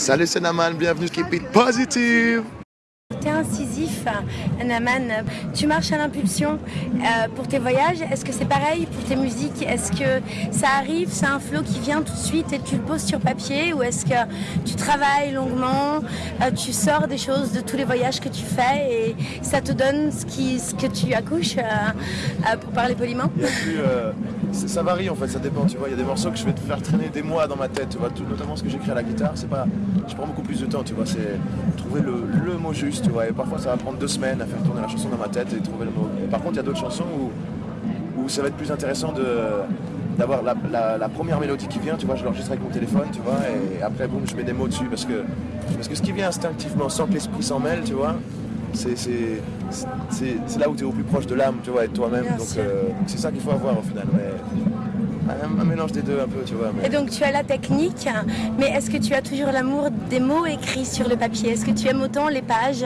Salut c'est Naman, bienvenue Keep It Positive incisif, Naman. Tu marches à l'impulsion euh, pour tes voyages. Est-ce que c'est pareil pour tes musiques? Est-ce que ça arrive, c'est un flow qui vient tout de suite et tu le poses sur papier? Ou est-ce que tu travailles longuement, euh, tu sors des choses de tous les voyages que tu fais et ça te donne ce, qui, ce que tu accouches, euh, pour parler poliment? Ça varie en fait, ça dépend, tu vois. Il y a des morceaux que je vais te faire traîner des mois dans ma tête, tu vois. Notamment ce que j'écris à la guitare, c'est pas. Je prends beaucoup plus de temps, tu vois. C'est trouver le, mot juste. Et parfois ça va prendre deux semaines à faire tourner la chanson dans ma tête et trouver le mot. par contre, il y a d'autres chansons où, où ça va être plus intéressant de d'avoir la, première mélodie qui vient, tu vois, je l'enregistre avec mon téléphone, tu vois, et après, boum, je mets des mots dessus, parce que, parce que ce qui vient instinctivement, sans que l'esprit s'en mêle, tu vois, c'est là où tu es au plus proche de l'âme, tu vois, et de toi-même. Donc euh, c'est ça qu'il faut avoir au final. Un, mélange des deux un peu, tu vois. Et donc tu as la technique, mais est-ce que tu as toujours l'amour des mots écrits sur le papier? Est-ce que tu aimes autant les pages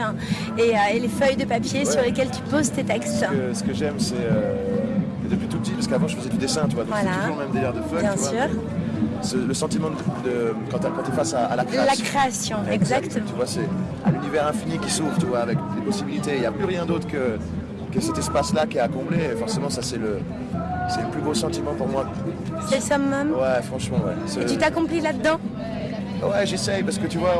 et, euh, les feuilles de papier sur lesquelles tu poses tes textes? Ce que, j'aime, c'est euh, depuis tout petit, parce qu'avant je faisais du dessin, tu vois, donc c'est toujours le même délire de feuilles. Bien sûr le sentiment de, quand tu es face à, la création. La création, exactement. Tu vois, c'est à l'univers infini qui s'ouvre, tu vois, avec des possibilités. Il n'y a plus rien d'autre que, que cet espace-là qui est à combler. Et forcément, ça, c'est le, c'est le plus beau sentiment pour moi. C'est le summum Ouais, franchement, ouais. Et tu t'accomplis là-dedans? Ouais, j'essaye, parce que tu vois,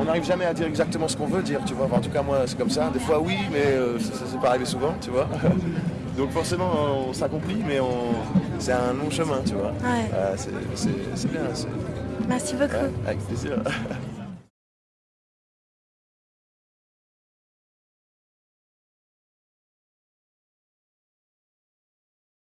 on n'arrive jamais à dire exactement ce qu'on veut dire, tu vois. en tout cas, moi, c'est comme ça. Des fois, oui, mais euh, ça, ça s'est pas arrivé souvent, tu vois. Donc forcément, on s'accomplit, mais on... c'est un long chemin, tu vois. Ouais. Euh, c'est bien. Merci beaucoup. avec plaisir.